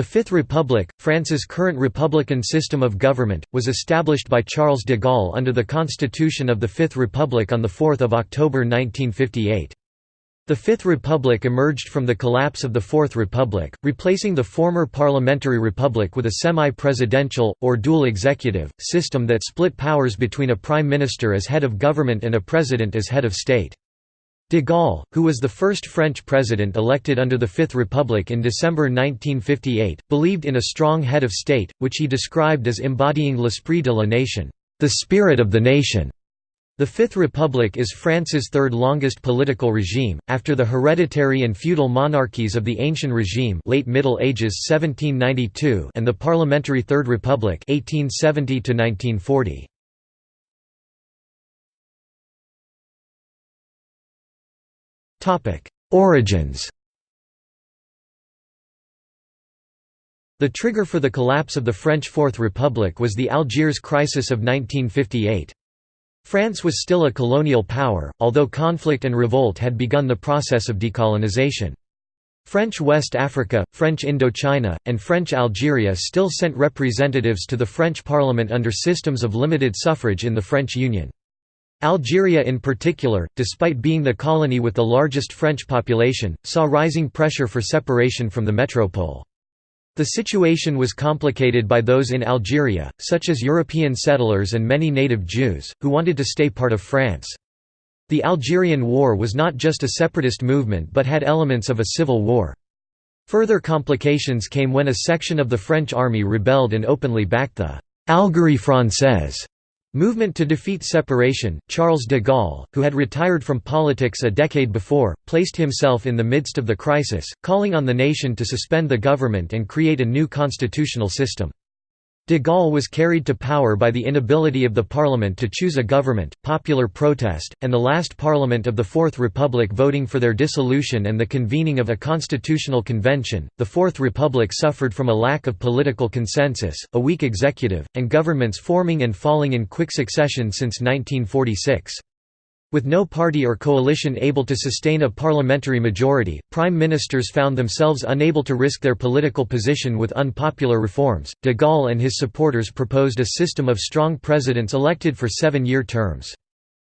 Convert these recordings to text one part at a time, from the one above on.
The Fifth Republic, France's current republican system of government, was established by Charles de Gaulle under the Constitution of the Fifth Republic on 4 October 1958. The Fifth Republic emerged from the collapse of the Fourth Republic, replacing the former parliamentary republic with a semi-presidential, or dual executive, system that split powers between a prime minister as head of government and a president as head of state. De Gaulle, who was the first French president elected under the Fifth Republic in December 1958, believed in a strong head of state, which he described as embodying l'esprit de la nation, the spirit of the nation. The Fifth Republic is France's third longest political regime, after the hereditary and feudal monarchies of the Ancien Regime late Middle Ages 1792 and the parliamentary Third Republic 1870 1940. Origins The trigger for the collapse of the French Fourth Republic was the Algiers crisis of 1958. France was still a colonial power, although conflict and revolt had begun the process of decolonization. French West Africa, French Indochina, and French Algeria still sent representatives to the French parliament under systems of limited suffrage in the French Union. Algeria in particular, despite being the colony with the largest French population, saw rising pressure for separation from the metropole. The situation was complicated by those in Algeria, such as European settlers and many native Jews, who wanted to stay part of France. The Algerian War was not just a separatist movement but had elements of a civil war. Further complications came when a section of the French army rebelled and openly backed the «Algérie française» Movement to defeat separation, Charles de Gaulle, who had retired from politics a decade before, placed himself in the midst of the crisis, calling on the nation to suspend the government and create a new constitutional system. De Gaulle was carried to power by the inability of the parliament to choose a government, popular protest, and the last parliament of the Fourth Republic voting for their dissolution and the convening of a constitutional convention. The Fourth Republic suffered from a lack of political consensus, a weak executive, and governments forming and falling in quick succession since 1946. With no party or coalition able to sustain a parliamentary majority, prime ministers found themselves unable to risk their political position with unpopular reforms. De Gaulle and his supporters proposed a system of strong presidents elected for seven year terms.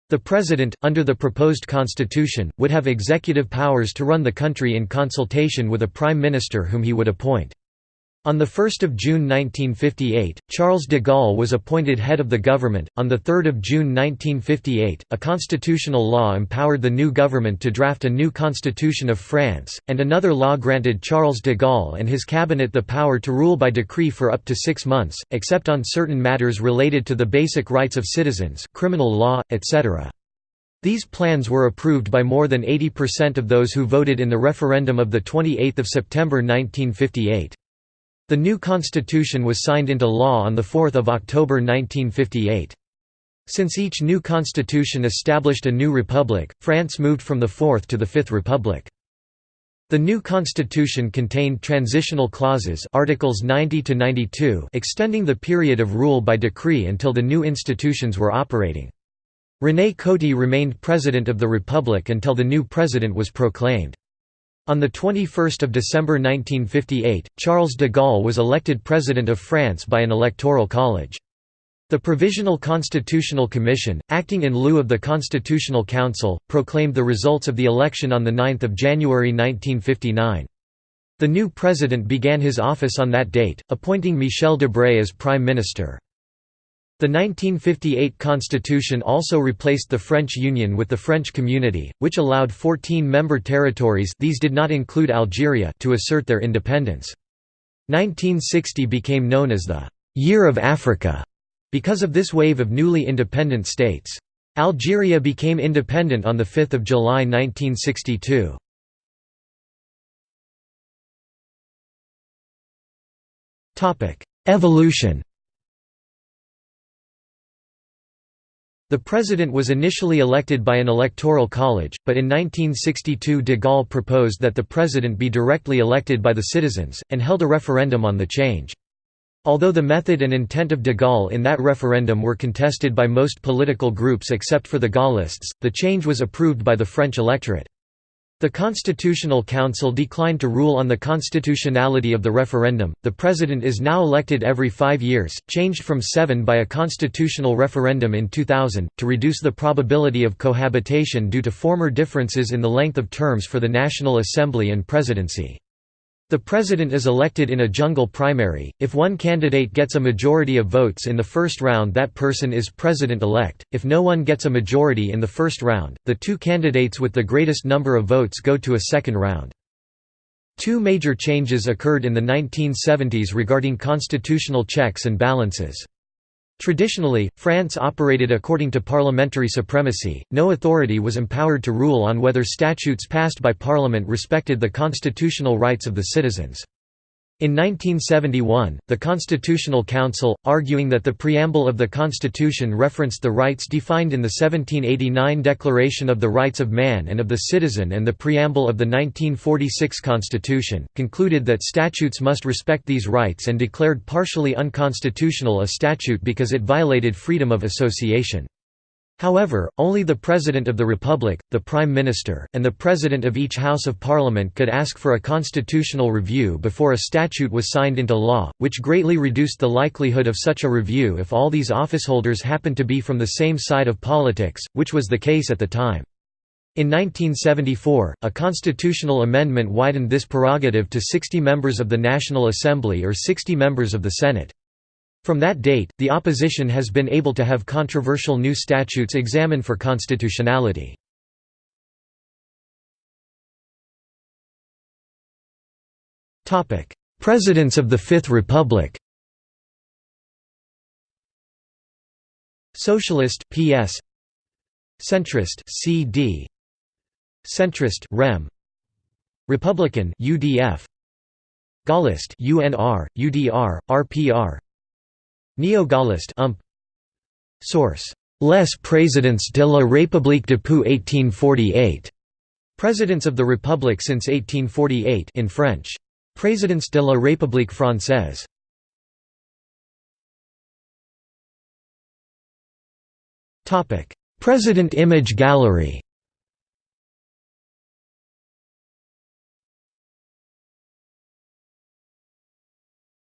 The president, under the proposed constitution, would have executive powers to run the country in consultation with a prime minister whom he would appoint. On 1 June 1958, Charles de Gaulle was appointed head of the government. On 3 June 1958, a constitutional law empowered the new government to draft a new constitution of France, and another law granted Charles de Gaulle and his cabinet the power to rule by decree for up to six months, except on certain matters related to the basic rights of citizens, criminal law, etc. These plans were approved by more than 80% of those who voted in the referendum of 28 September 1958. The new constitution was signed into law on 4 October 1958. Since each new constitution established a new republic, France moved from the Fourth to the Fifth Republic. The new constitution contained transitional clauses articles 90 to 92 extending the period of rule by decree until the new institutions were operating. René Coty remained president of the republic until the new president was proclaimed. On 21 December 1958, Charles de Gaulle was elected President of France by an electoral college. The Provisional Constitutional Commission, acting in lieu of the Constitutional Council, proclaimed the results of the election on 9 January 1959. The new president began his office on that date, appointing Michel Debré as prime minister. The 1958 constitution also replaced the French Union with the French Community, which allowed 14 member territories these did not include Algeria to assert their independence. 1960 became known as the «Year of Africa» because of this wave of newly independent states. Algeria became independent on 5 July 1962. Evolution The president was initially elected by an electoral college, but in 1962 de Gaulle proposed that the president be directly elected by the citizens, and held a referendum on the change. Although the method and intent of de Gaulle in that referendum were contested by most political groups except for the Gaullists, the change was approved by the French electorate. The Constitutional Council declined to rule on the constitutionality of the referendum. The president is now elected every five years, changed from seven by a constitutional referendum in 2000, to reduce the probability of cohabitation due to former differences in the length of terms for the National Assembly and presidency. The president is elected in a jungle primary. If one candidate gets a majority of votes in the first round, that person is president elect. If no one gets a majority in the first round, the two candidates with the greatest number of votes go to a second round. Two major changes occurred in the 1970s regarding constitutional checks and balances. Traditionally, France operated according to parliamentary supremacy, no authority was empowered to rule on whether statutes passed by parliament respected the constitutional rights of the citizens. In 1971, the Constitutional Council, arguing that the preamble of the Constitution referenced the rights defined in the 1789 Declaration of the Rights of Man and of the Citizen and the preamble of the 1946 Constitution, concluded that statutes must respect these rights and declared partially unconstitutional a statute because it violated freedom of association. However, only the President of the Republic, the Prime Minister, and the President of each House of Parliament could ask for a constitutional review before a statute was signed into law, which greatly reduced the likelihood of such a review if all these officeholders happened to be from the same side of politics, which was the case at the time. In 1974, a constitutional amendment widened this prerogative to 60 members of the National Assembly or 60 members of the Senate. From that date, the opposition has been able to have controversial new statutes examined for constitutionality. Presidents of the Fifth Republic Socialist PS Centrist CD Centrist REM Republican UDF Gaullist UNR UDR RPR Neo-Gaullist ump Source Les Présidents de la République depuis 1848 Presidents of the Republic since 1848 in French. Présidents de la République française. Topic: President Image Gallery.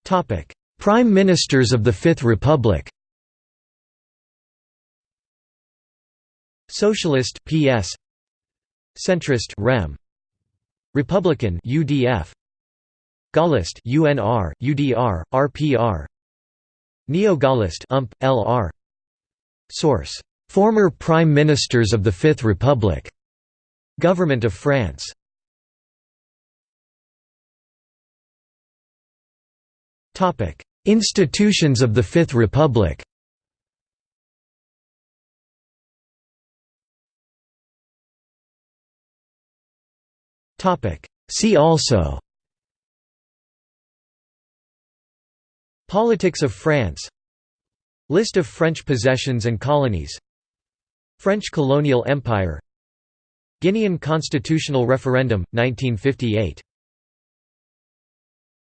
Topic: Prime Ministers of the Fifth Republic. Socialist PS Centrist REM. Republican UDF Gaullist UNR UDR RPR Neo-Gaullist UMP LR Source. Former Prime Ministers of the Fifth Republic. Government of France Institutions of the Fifth Republic. See also. Politics of France. List of French possessions and colonies. French colonial empire. Guinean constitutional referendum, 1958